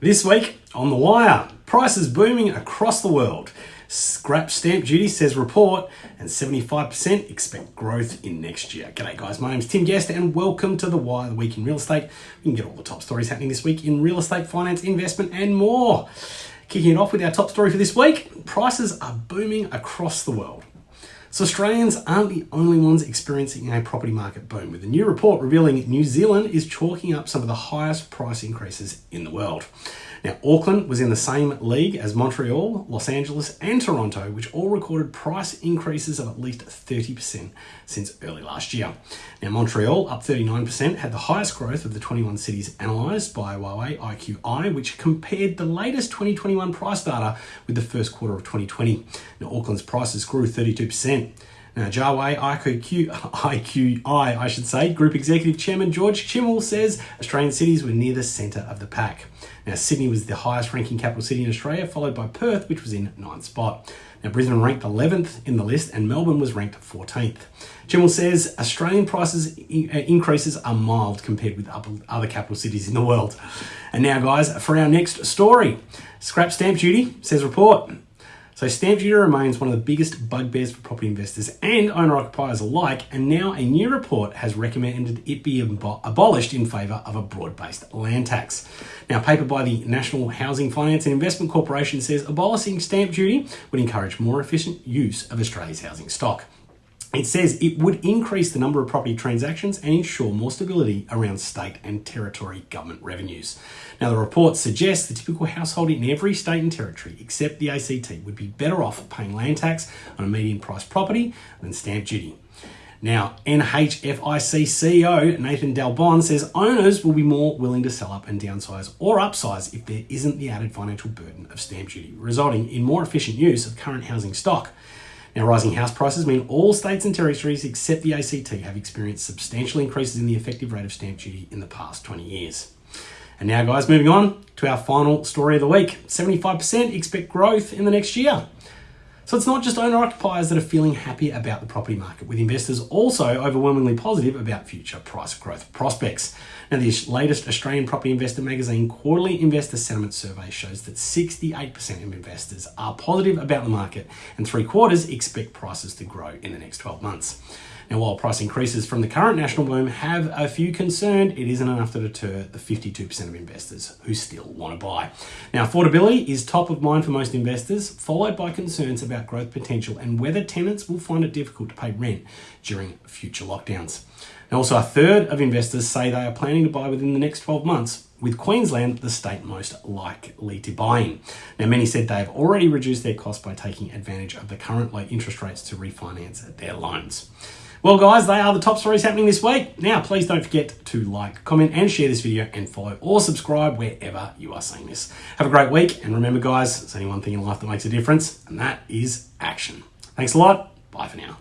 This week on The Wire, prices booming across the world. Scrap stamp duty says report, and 75% expect growth in next year. G'day, guys. My name's Tim Guest, and welcome to The Wire, the week in real estate. You can get all the top stories happening this week in real estate, finance, investment, and more. Kicking it off with our top story for this week prices are booming across the world. So Australians aren't the only ones experiencing a property market boom, with a new report revealing New Zealand is chalking up some of the highest price increases in the world. Now, Auckland was in the same league as Montreal, Los Angeles, and Toronto, which all recorded price increases of at least 30% since early last year. Now, Montreal, up 39%, had the highest growth of the 21 cities analysed by Juwai IQI, which compared the latest 2021 price data with the first quarter of 2020. Now, Auckland's prices grew 32%. Now, Juwai IQQ, IQI, I should say, Group Executive Chairman George Chmiel says Australian cities were near the centre of the pack. Now, Sydney was the highest ranking capital city in Australia, followed by Perth, which was in ninth spot. Now, Brisbane ranked 11th in the list, and Melbourne was ranked 14th. Chmiel says Australian prices uh, increases are mild compared with other capital cities in the world. And now, guys, for our next story scrap stamp duty, says report. So stamp duty remains one of the biggest bugbears for property investors and owner-occupiers alike, and now a new report has recommended it be abolished in favour of a broad-based land tax. Now, a paper by the National Housing Finance and Investment Corporation says abolishing stamp duty would encourage more efficient use of Australia's housing stock. It says it would increase the number of property transactions and ensure more stability around state and territory government revenues. Now, the report suggests the typical household in every state and territory, except the ACT, would be better off paying land tax on a median priced property than stamp duty. Now, NHFIC CEO Nathan Dal Bon says owners will be more willing to sell up and downsize or upsize if there isn't the added financial burden of stamp duty, resulting in more efficient use of current housing stock. Now, rising house prices mean all states and territories except the ACT have experienced substantial increases in the effective rate of stamp duty in the past 20 years. And now, guys, moving on to our final story of the week 75% expect growth in the next year. So it's not just owner occupiers that are feeling happy about the property market, with investors also overwhelmingly positive about future price growth prospects. Now, the latest Australian Property Investor magazine quarterly investor sentiment survey shows that 68% of investors are positive about the market, and three quarters expect prices to grow in the next 12 months. Now, while price increases from the current national boom have a few concerned, it isn't enough to deter the 52% of investors who still want to buy. Now, affordability is top of mind for most investors, followed by concerns about growth potential and whether tenants will find it difficult to pay rent during future lockdowns. Also, a third of investors say they are planning to buy within the next 12 months, with Queensland the state most likely to buy in. Now, many said they have already reduced their costs by taking advantage of the current low interest rates to refinance their loans. Well, guys, they are the top stories happening this week. Now, please don't forget to like, comment, and share this video and follow or subscribe wherever you are seeing this. Have a great week, and remember, guys, there's only one thing in life that makes a difference, and that is action. Thanks a lot. Bye for now.